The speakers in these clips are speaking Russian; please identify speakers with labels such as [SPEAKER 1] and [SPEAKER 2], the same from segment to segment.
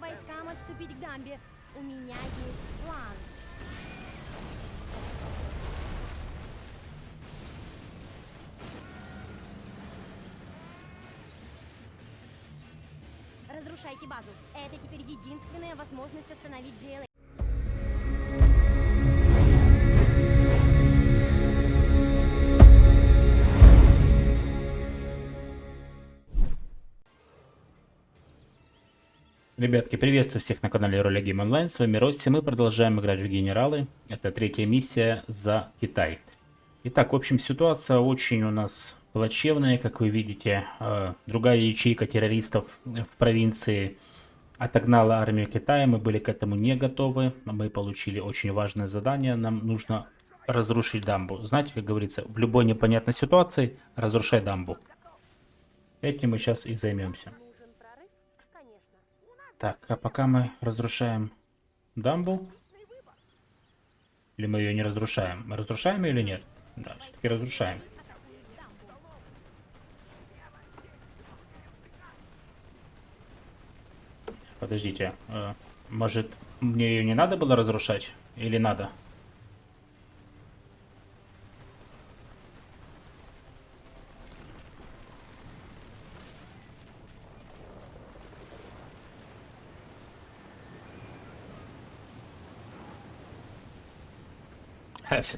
[SPEAKER 1] Всем войскам отступить к дамбе. У меня есть план. Разрушайте базу. Это теперь единственная возможность остановить GLA.
[SPEAKER 2] Ребятки, приветствую всех на канале Роли Гейм Онлайн. С вами Росси. Мы продолжаем играть в Генералы. Это третья миссия за Китай. Итак, в общем, ситуация очень у нас плачевная, как вы видите. Э, другая ячейка террористов в провинции отогнала армию Китая. Мы были к этому не готовы. Мы получили очень важное задание. Нам нужно разрушить дамбу. Знаете, как говорится, в любой непонятной ситуации разрушай дамбу. Этим мы сейчас и займемся. Так, а пока мы разрушаем дамбу. Или мы ее не разрушаем? Мы разрушаем ее или нет? Да, все-таки разрушаем. Подождите, э, может мне ее не надо было разрушать? Или надо? Все-таки надо было.
[SPEAKER 1] Это была ужасная битва, но ей пришел конец. С разрушением дамбы падает уровень воды. Если уровень воды упадет достаточно низко, они смогут пересечь Мы должны построить как можно больше войск, прежде чем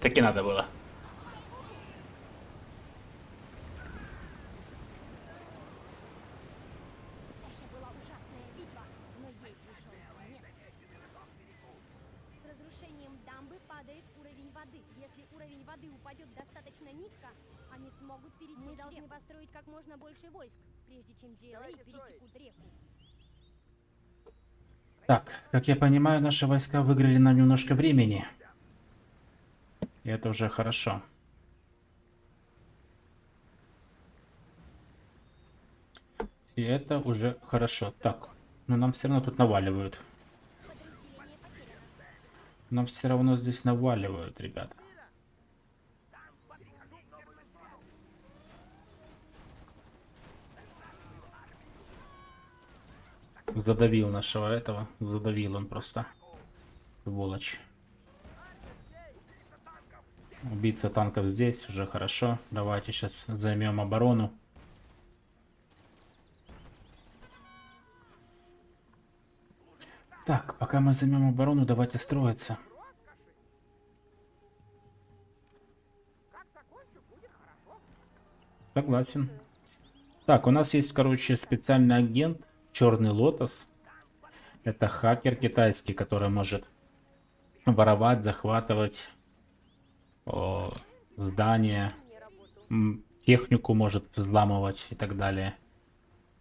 [SPEAKER 1] GLA пересекут реку.
[SPEAKER 2] Так, как я понимаю, наши войска выиграли нам немножко времени. И это уже хорошо. И это уже хорошо. Так, но нам все равно тут наваливают. Нам все равно здесь наваливают, ребята. Задавил нашего этого. Задавил он просто. Сволочь. Убийца танков здесь, уже хорошо. Давайте сейчас займем оборону. Так, пока мы займем оборону, давайте строиться. Согласен. Так, у нас есть, короче, специальный агент, Черный Лотос. Это хакер китайский, который может воровать, захватывать здания, м, технику может взламывать и так далее.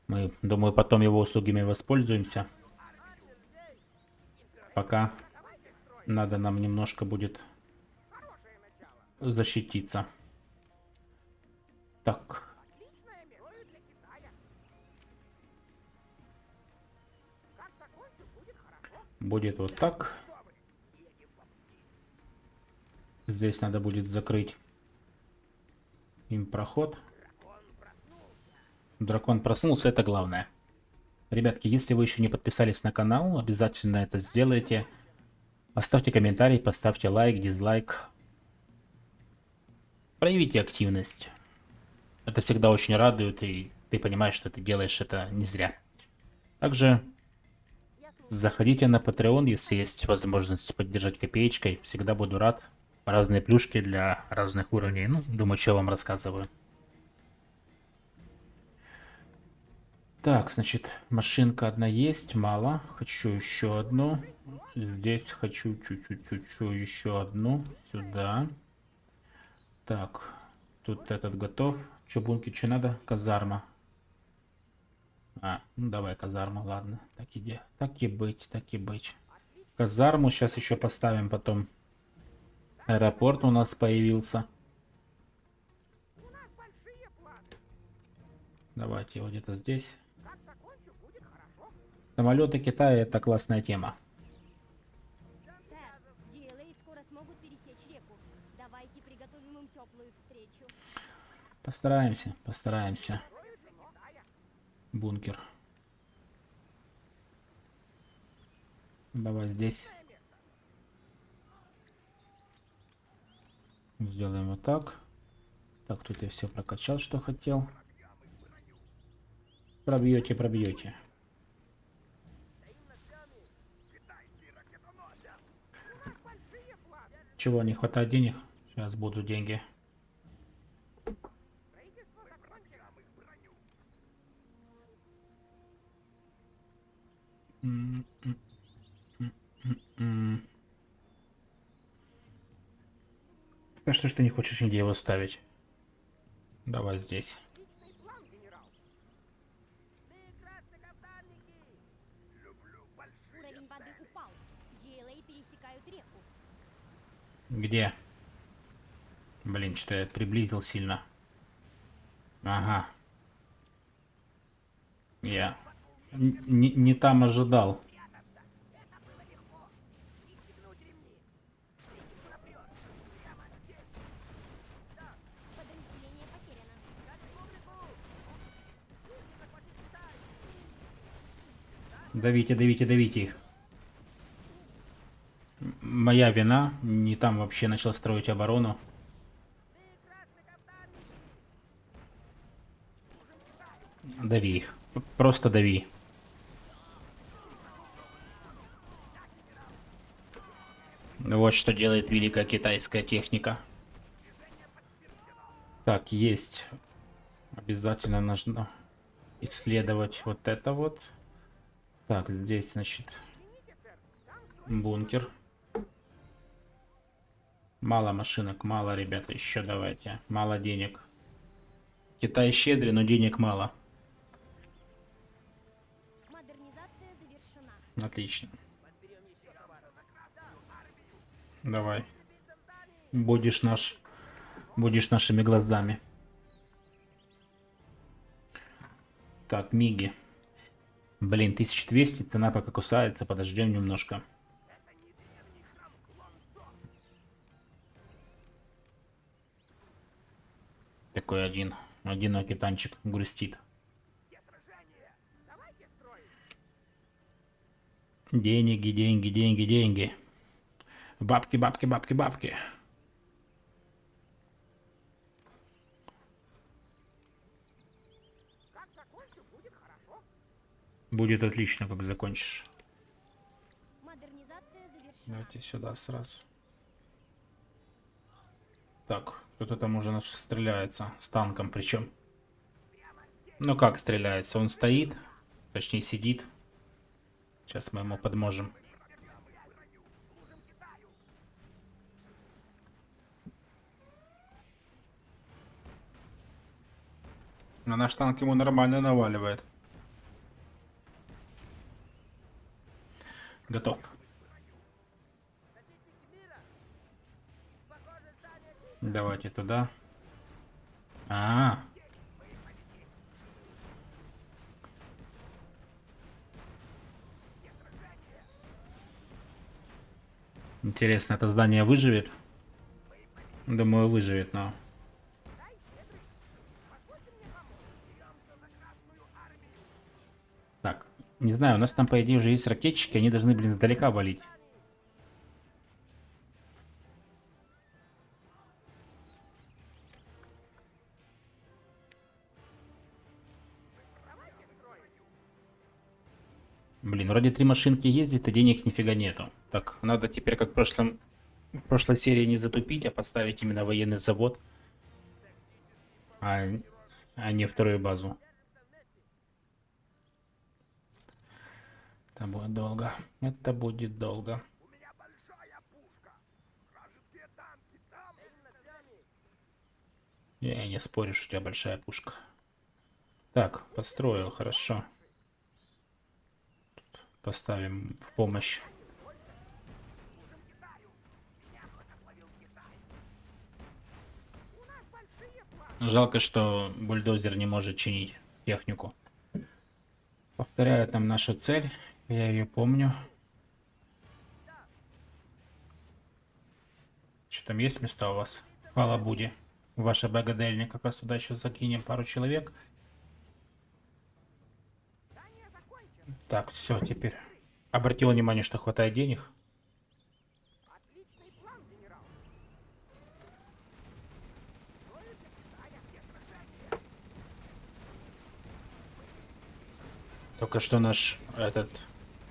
[SPEAKER 2] Мы, думаю, потом его услугами воспользуемся. Пока надо нам немножко будет защититься. Так. Будет вот так. Здесь надо будет закрыть им проход. Дракон проснулся, это главное. Ребятки, если вы еще не подписались на канал, обязательно это сделайте. Оставьте комментарий, поставьте лайк, дизлайк. Проявите активность. Это всегда очень радует, и ты понимаешь, что ты делаешь это не зря. Также заходите на Patreon, если есть возможность поддержать копеечкой. Всегда буду рад разные плюшки для разных уровней. Ну, думаю, что вам рассказываю. Так, значит, машинка одна есть, мало. Хочу еще одну. Здесь хочу чуть-чуть еще одну. Сюда. Так, тут этот готов. Че, бунки, что надо? Казарма. А, ну давай казарма, ладно. Так и, так и быть, так и быть. Казарму сейчас еще поставим потом. Аэропорт у нас появился. Давайте его где-то здесь. Самолеты Китая это классная тема. Постараемся, постараемся. Бункер. Давай здесь. Сделаем вот так. Так, тут я все прокачал, что хотел. Пробьете, пробьете. Чего, не хватает денег? Сейчас будут деньги. М, А что ж ты не хочешь нигде его ставить? Давай здесь. Где? Блин, что я приблизил сильно. Ага. Я не, не там ожидал. Давите, давите, давите их. Моя вина. Не там вообще начал строить оборону. Дави их. Просто дави. Вот что делает великая китайская техника. Так, есть. Обязательно нужно исследовать вот это вот. Так, здесь, значит, бункер. Мало машинок, мало, ребята, еще давайте. Мало денег. Китай щедрый, но денег мало. Отлично. Давай. Будешь наш... Будешь нашими глазами. Так, Миги. Блин, 1200, цена пока кусается, подождем немножко. Такой один, одинокий танчик грустит. Деньги, деньги, деньги, деньги. Бабки, бабки, бабки, бабки.
[SPEAKER 3] Как закончу, будет хорошо.
[SPEAKER 2] Будет отлично, как закончишь. Давайте сюда сразу. Так, кто-то там уже наш стреляется. С танком причем. Ну как стреляется? Он стоит, точнее сидит. Сейчас мы ему подможем. Но наш танк ему нормально наваливает. Готов. Давайте туда. А, Интересно, это здание выживет? Думаю, выживет, но...
[SPEAKER 3] Дай, щедрый. Позвольте мне помочь. Беремся за Красную армию.
[SPEAKER 2] Так, не знаю, у нас там, по идее, уже есть ракетчики, они должны, блин, издалека валить. Блин, вроде три машинки ездит, а денег нифига нету. Так, надо теперь, как в прошлом... В прошлой серии не затупить, а поставить именно военный завод. А, а не вторую базу. Это будет долго. Это будет долго. Я не спорю, что у тебя большая пушка. Так, построил, хорошо. Тут поставим в помощь. Жалко, что бульдозер не может чинить технику. Повторяю там нашу цель. Я ее помню. Что там есть места у вас? В Халабуде. Ваша богадельня как раз туда еще закинем пару человек. Так, все, теперь Обратил внимание, что хватает денег. Только что наш этот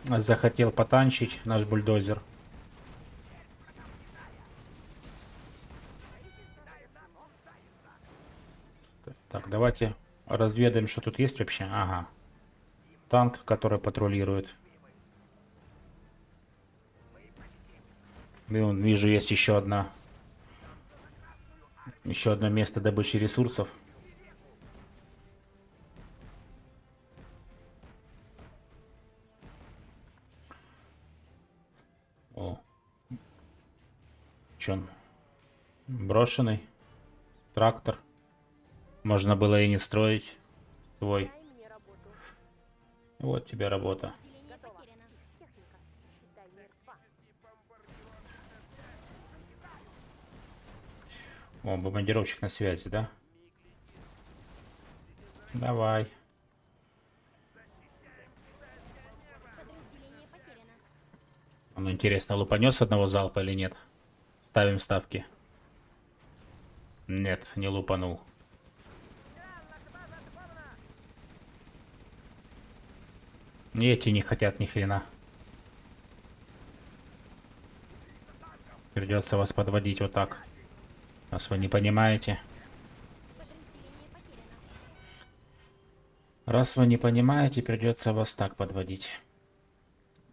[SPEAKER 2] захотел потанчить, наш бульдозер. Так, давайте разведаем, что тут есть вообще. Ага. Танк, который патрулирует. И вон, вижу, есть еще одна. Еще одно место добычи ресурсов. Че он? Брошенный. Трактор. Можно было и не строить
[SPEAKER 1] работу.
[SPEAKER 2] Вот тебе работа. О, бомбардировщик на связи, да? Давай. Ну, интересно, лупанет одного залпа или нет? Ставим ставки. Нет, не лупанул. Эти не хотят ни хрена. Придется вас подводить вот так. Раз вы не понимаете. Раз вы не понимаете, придется вас так подводить.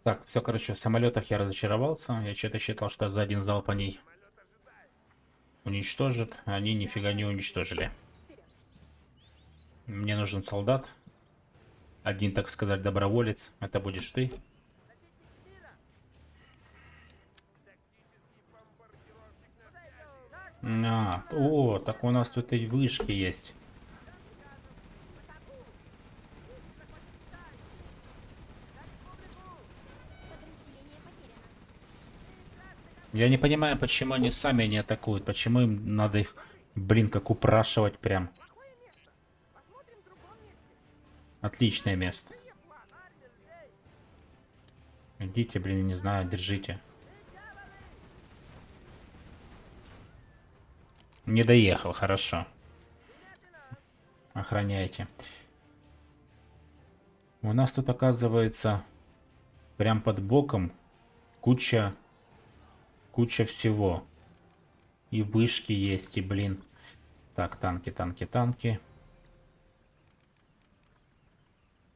[SPEAKER 2] Так, все, короче, в самолетах я разочаровался. Я что-то считал, что за один залп они уничтожат. а Они нифига не уничтожили. Мне нужен солдат. Один, так сказать, доброволец. Это будешь ты. А, о, так у нас тут и вышки есть. Я не понимаю, почему они сами не атакуют. Почему им надо их, блин, как упрашивать прям. Отличное место. Идите, блин, не знаю, держите. Не доехал, хорошо. Охраняйте. У нас тут оказывается прям под боком куча куча всего. И вышки есть, и блин. Так, танки, танки, танки.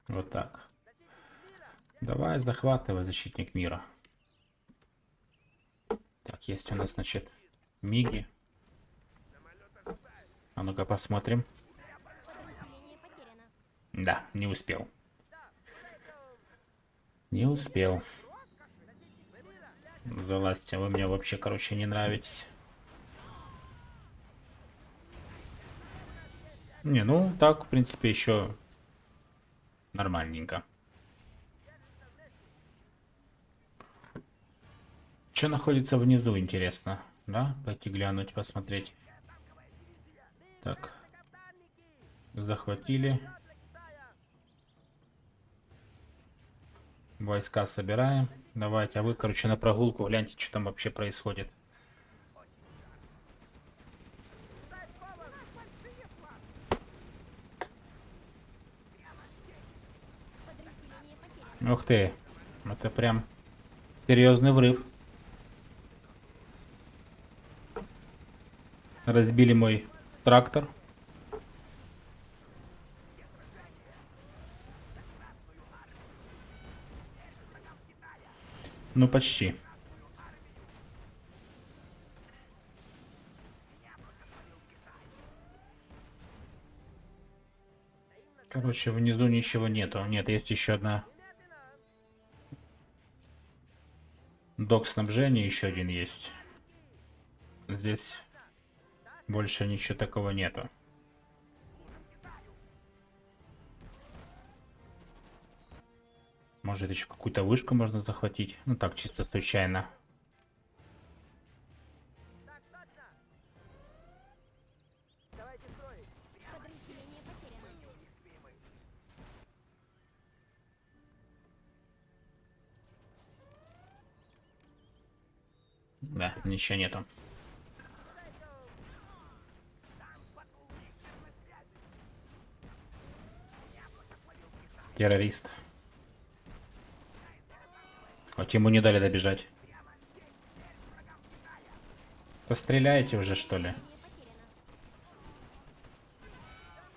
[SPEAKER 2] Вот так. Давай, захватывай, защитник мира. Так, есть у нас, значит, миги. А ну-ка посмотрим. Да, не успел. Не успел. Залазьте, вы мне вообще, короче, не нравитесь. Не, ну так, в принципе, еще нормальненько. Что находится внизу, интересно? Да? Пойти глянуть, посмотреть. Так. Захватили. Войска собираем. Давайте, а вы, короче, на прогулку гляньте, что там вообще происходит. Ух ты. Это прям серьезный врыв. Разбили мой трактор. Ну, почти. Короче, внизу ничего нету. Нет, есть еще одна. Док снабжения еще один есть. Здесь больше ничего такого нету. Может еще какую-то вышку можно захватить. Ну так, чисто случайно. Да, ничего нету. Террорист. Вот ему не дали добежать. Постреляйте уже, что ли?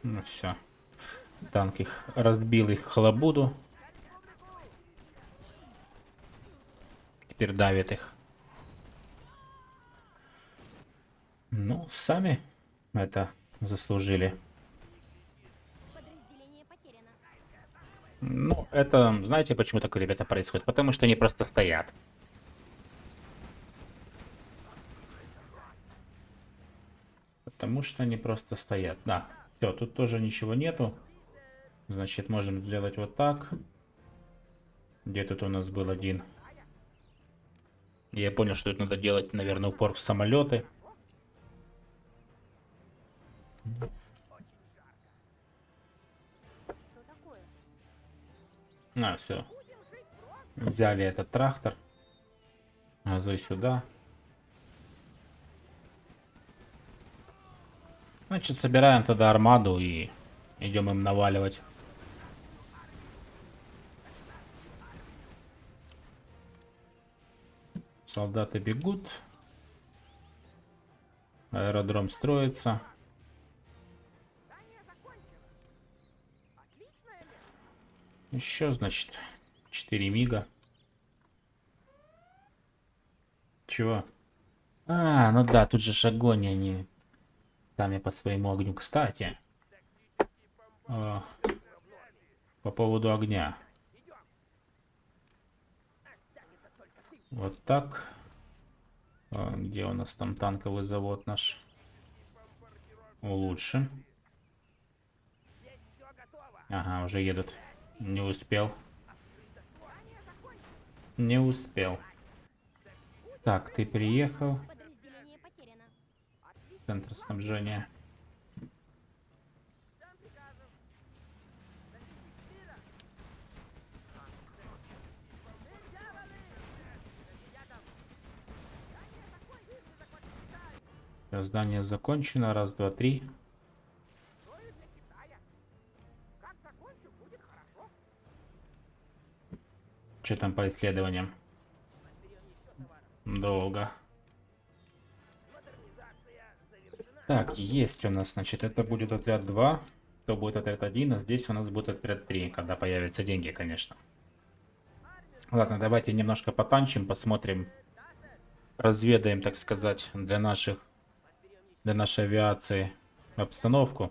[SPEAKER 2] Ну все. Танк их разбил их халабуду. Теперь давит их. Ну, сами это заслужили. Ну, это, знаете, почему такое, ребята, происходит? Потому что они просто стоят. Потому что они просто стоят. Да, все, тут тоже ничего нету. Значит, можем сделать вот так. Где тут у нас был один? Я понял, что это надо делать, наверное, упор в самолеты. А, все. Взяли этот трактор. Газуй сюда. Значит, собираем тогда армаду и идем им наваливать. Солдаты бегут. Аэродром строится. Еще, значит, 4 мига. Чего? А, ну да, тут же ж огонь, они сами по своему огню. Кстати, а, по поводу огня. Вот так. А, где у нас там танковый завод наш? Улучшим. Ага, уже едут. Не успел. Не успел. Так, ты приехал. Центр снабжения.
[SPEAKER 3] Здание закончено.
[SPEAKER 2] Раз, два, три. Что там по исследованиям? Долго. Так, есть у нас, значит, это будет отряд 2. То будет отряд 1, а здесь у нас будет отряд 3, когда появятся деньги, конечно. Ладно, давайте немножко потанчим, посмотрим. Разведаем, так сказать, для наших, для нашей авиации обстановку.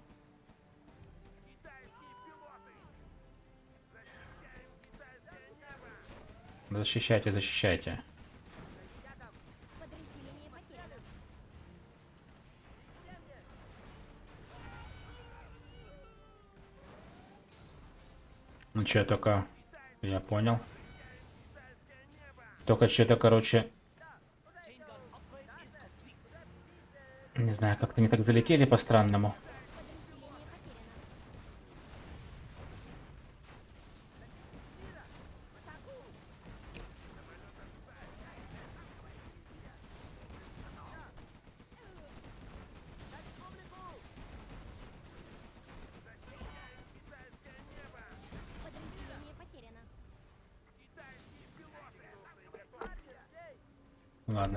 [SPEAKER 2] Защищайте, защищайте. Ну что, только... Я понял. Только что-то, короче... Не знаю, как-то не так залетели по-странному.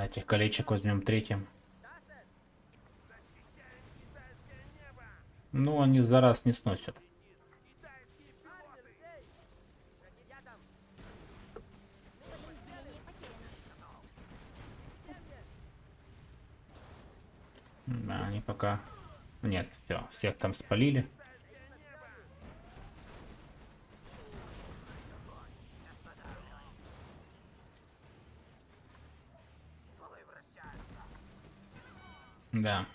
[SPEAKER 2] Этих колечек возьмем третьим. Ну, они за раз не сносят. Да, они пока... Нет, все, всех там спалили. Да,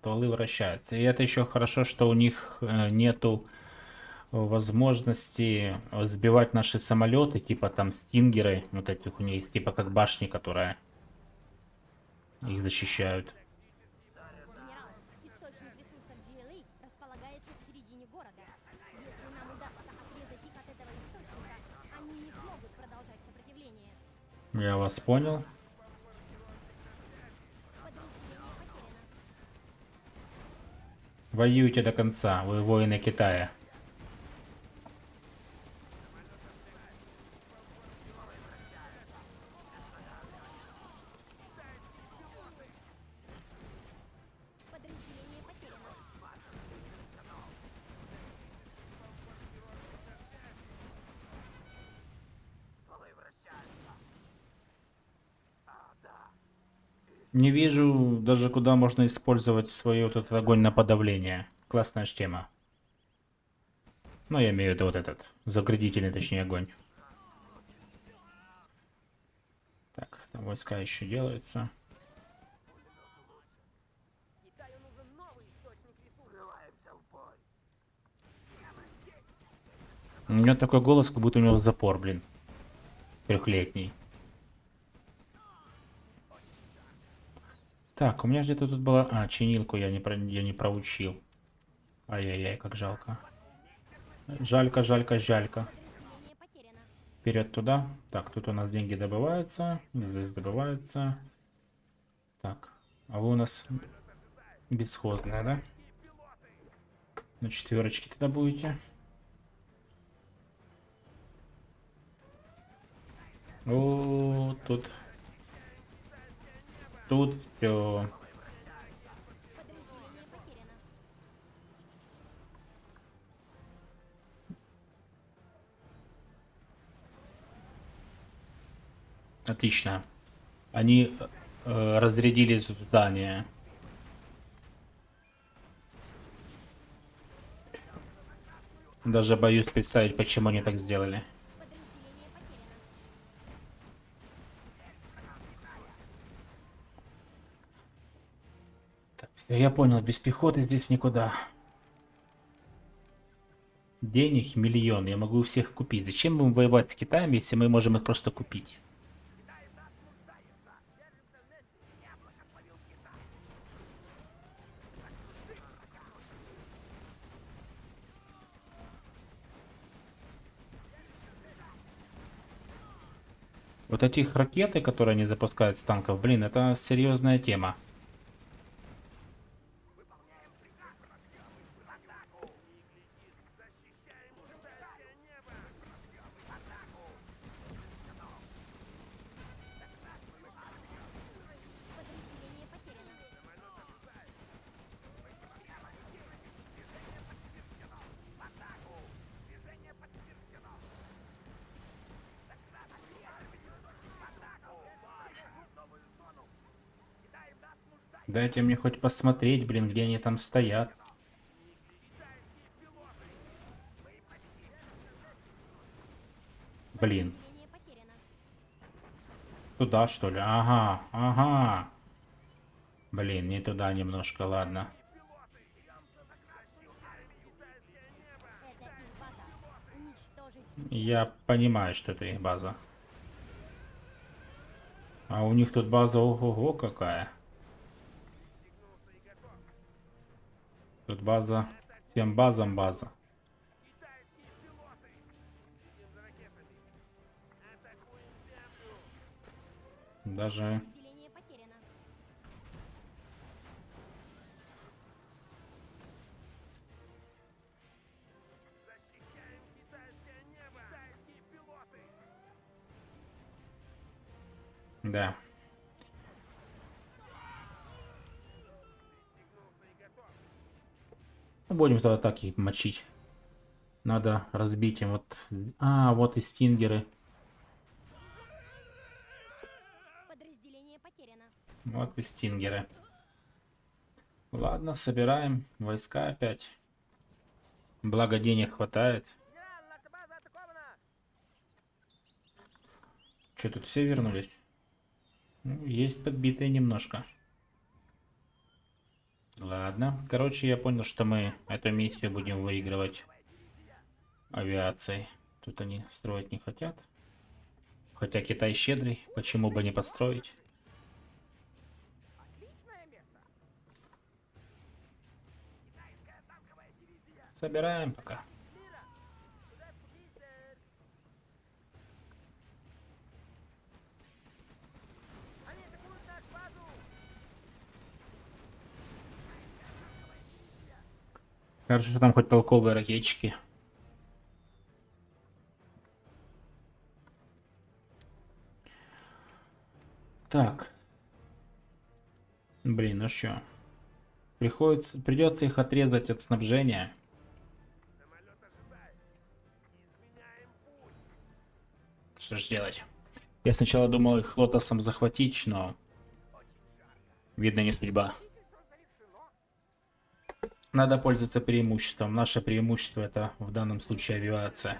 [SPEAKER 2] стволы вращаются. И это еще хорошо, что у них э, нету возможности сбивать наши самолеты, типа там стингеры, вот этих у них есть, типа как башни, которая их защищают.
[SPEAKER 1] Генерал, источник ресурсов GLA располагается в середине города. Если нам удастся отрезать их от этого источника, они не смогут продолжать сопротивление.
[SPEAKER 2] Я вас понял. Воюйте до конца, вы воины Китая.
[SPEAKER 1] Подразделение потеряно.
[SPEAKER 3] Стволы вращаются. А, да.
[SPEAKER 2] Не вижу даже куда можно использовать свой вот этот огонь на подавление. Классная тема. Ну, я имею в виду вот этот, заградительный, точнее, огонь. Так, там войска еще делаются. У меня такой голос, как будто у него запор, блин. Трехлетний. Так, у меня где-то тут была... А, чинилку я не, про... я не проучил. Ай-яй-яй, как жалко. Жалька.
[SPEAKER 1] Подразделение потеряно.
[SPEAKER 2] Вперед туда. Так, тут у нас деньги добываются. Здесь добываются. Так, а вы у нас бесхозная, да? На четверочке тогда будете. О, тут. Тут все. Отлично. Они э, разрядили здание. Даже боюсь представить, почему они так сделали. Я понял, без пехоты здесь никуда. Денег миллион, я могу всех купить. Зачем будем воевать с Китаем, если мы можем их просто купить? Вот этих ракеты, которые они запускают с танков, блин, это серьезная тема. Дайте мне хоть посмотреть, блин, где они там стоят. Блин, туда что ли? Ага, ага. Блин, не туда немножко, ладно. Я понимаю, что это их база. А у них тут база ого-го какая. Тут база, всем базам база. Даже. Да. Будем тогда так их мочить. Надо разбить им вот... А, вот и стингеры. Вот и стингеры. Ладно, собираем войска опять. Благо денег хватает. Что тут все вернулись? Ну, есть подбитые немножко. Ладно. Короче, я понял, что мы эту миссию будем выигрывать авиацией. Тут они строить не хотят. Хотя Китай щедрый, почему бы не построить? Собираем пока. Хорошо, что там хоть толковые ракетчики. Так. Блин, ну что? Приходится, придется их отрезать от снабжения. Что ж делать? Я сначала думал их лотосом захватить, но... Видно, не судьба. Надо пользоваться преимуществом. Наше преимущество это в данном случае авиация.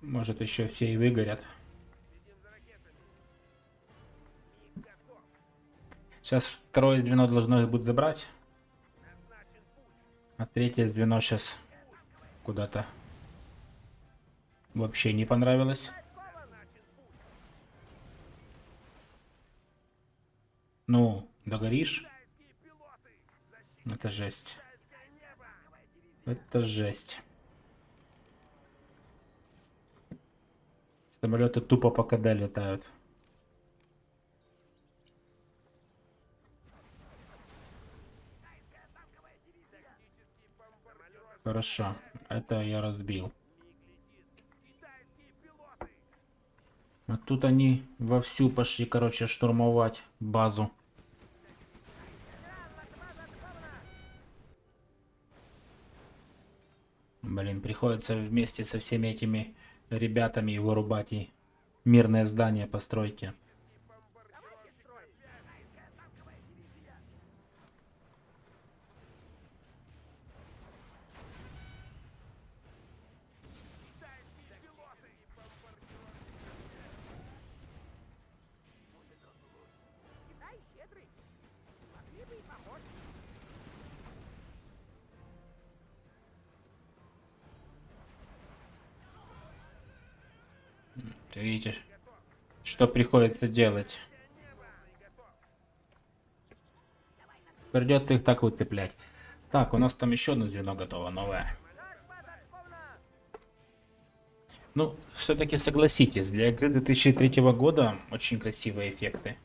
[SPEAKER 2] Может еще все и выгорят. Сейчас второе звено должно будет забрать. А третье звено сейчас куда-то вообще не понравилось. Ну, догоришь? Это жесть. Это жесть. Самолеты тупо по КД летают. Хорошо, это я разбил. А тут они вовсю пошли, короче, штурмовать базу. Блин, приходится вместе со всеми этими ребятами вырубать и мирное здание постройки. Что приходится делать. Придется их так выцеплять. Так, у нас там еще одно звено готово, новое. Ну, все-таки согласитесь, для игры 2003 года очень красивые эффекты.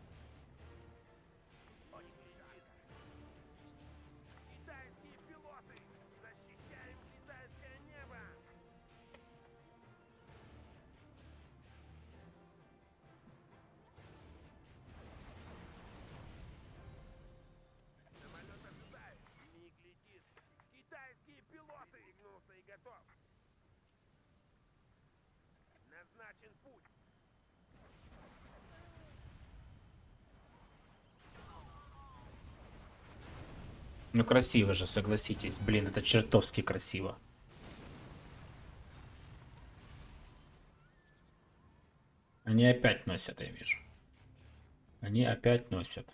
[SPEAKER 2] Ну красиво же, согласитесь. Блин, это чертовски красиво. Они опять носят, я вижу. Они опять носят.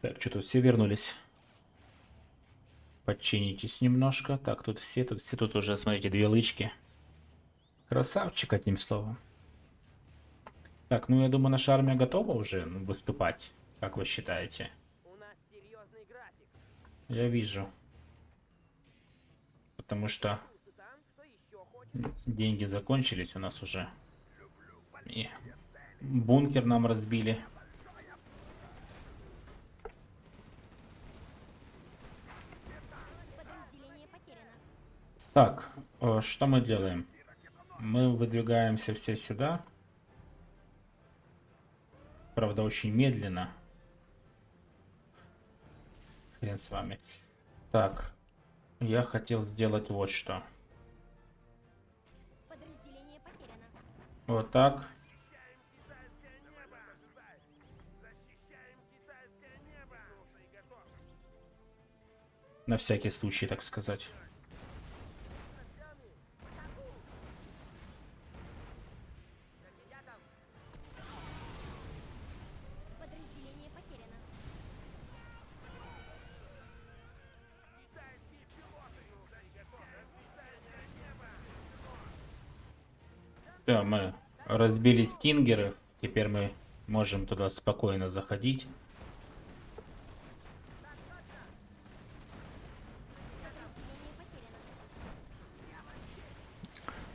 [SPEAKER 2] Так, что тут все вернулись? Подчинитесь немножко. Так, тут все, тут все, тут уже, смотрите, две лычки. Красавчик, одним словом. Так, ну я думаю, наша армия готова уже выступать. Как вы считаете?
[SPEAKER 3] У нас серьезный график.
[SPEAKER 2] Я вижу. Потому что деньги закончились у нас уже. И бункер нам разбили. Так, э, что мы делаем? Мы выдвигаемся все сюда. Правда, очень медленно. Хрен с вами. Так, я хотел сделать вот что. Вот так. На всякий случай, так сказать. Разбили стингеры. Теперь мы можем туда спокойно заходить.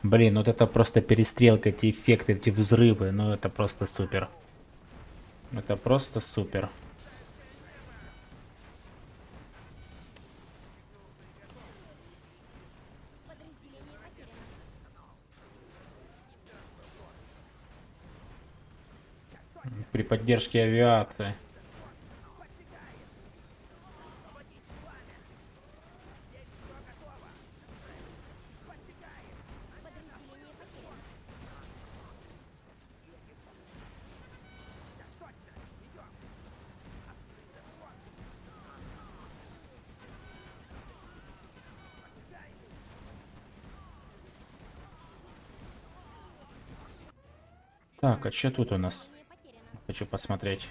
[SPEAKER 2] Блин, вот это просто перестрелка, эти эффекты, эти взрывы, ну это просто супер. Это просто супер. При поддержке авиации. Так, а что тут у нас? Хочу посмотреть.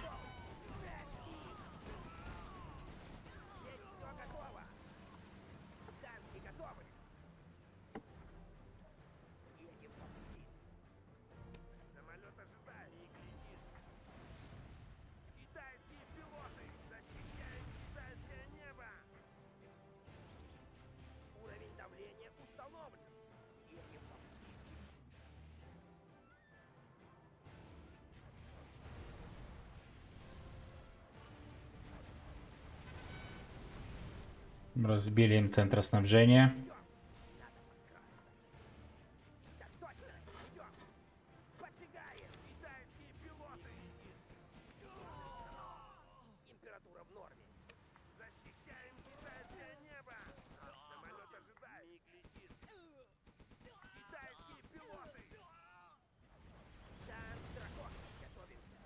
[SPEAKER 3] Дракон. Готовимся.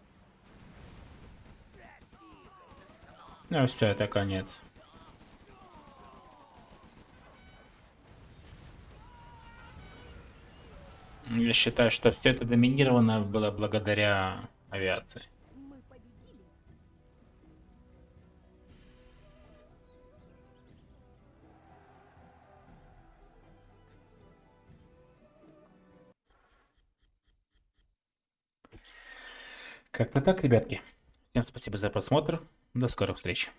[SPEAKER 3] Пять тихо.
[SPEAKER 2] Ну все, это конец. Я считаю, что все это доминировано было благодаря авиации. Как-то так, ребятки. Всем спасибо за просмотр. До скорых встреч.